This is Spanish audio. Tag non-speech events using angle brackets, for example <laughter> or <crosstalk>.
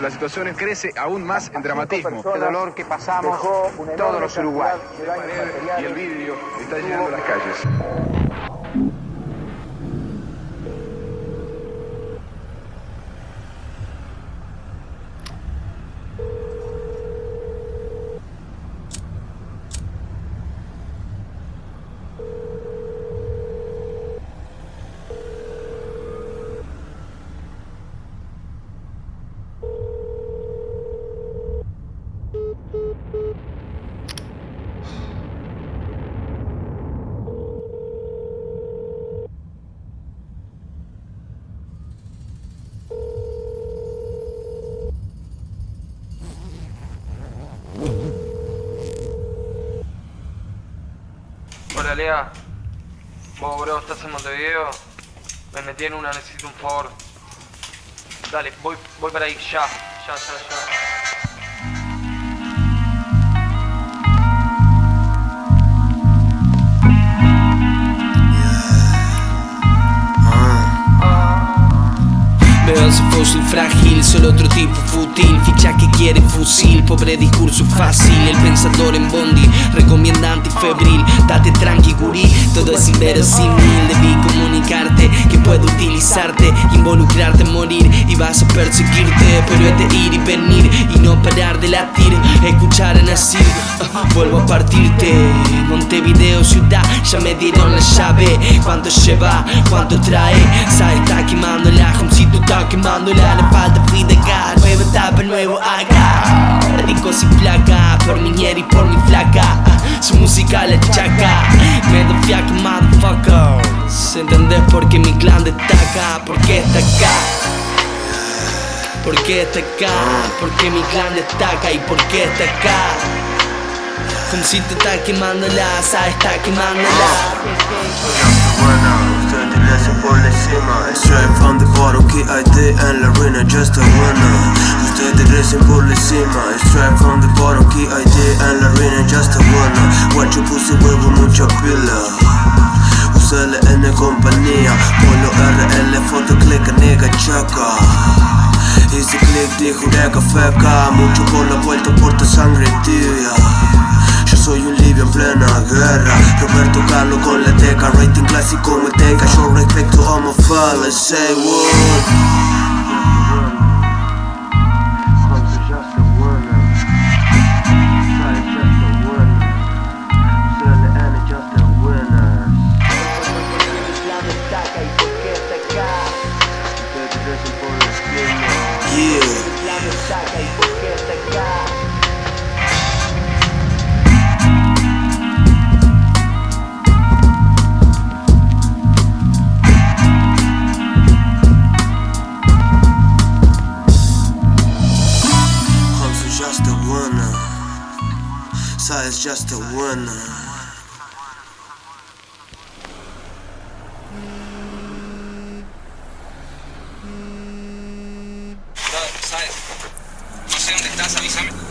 La situación crece aún más en dramatismo. El dolor que pasamos todos los uruguayos. Y el vidrio está llenando las calles. Hola Lea. Vos, bro, estás en Montevideo. Me metí en una, necesito un favor. Dale, voy, voy para ahí, ya, ya, ya, ya. Fósil frágil, solo otro tipo fútil. Ficha que quiere fusil, pobre discurso fácil. El pensador en bondi, recomienda antifebril. Date tranqui gurí, todo es inverosímil. Debí comunicarte que puedo utilizarte Involucrarte, morir. Y vas a perseguirte Pero es de ir y venir y no parar de latir. Escuchar a ah, <laughs> vuelvo a partirte. Montevideo ciudad, ya me dieron la llave ¿Cuánto lleva? ¿Cuánto trae? Sa está quemando la Homcito está quemándola, le falta Frida Gas Nueva etapa, nuevo acá Rico sin placa, por mi ñera y por mi flaca Su música la chaca Me da fiaca, motherfuckers ¿Entendés por qué mi clan destaca? ¿Por qué está acá? ¿Por qué está acá? ¿Por qué mi clan destaca? ¿Y por qué está acá? Homcito está quemándola, Sa está quemándola buena, ustedes le hacen por encima Straight from the bottom, KID en la ruina, just a winner Ustedes recen por encima Straight from the bottom, KID en la ruina, just a winner Guacho puse huevo, mucha pila Usale en compañía Polo RL, foto, click, nigga, chaca Hice click, dijo nega feca Mucho por la vuelta, Con la teca Rating clásico me tenga Yo respecto homophile Say what just a winner. ¿sabes? No sé dónde estás, avísame.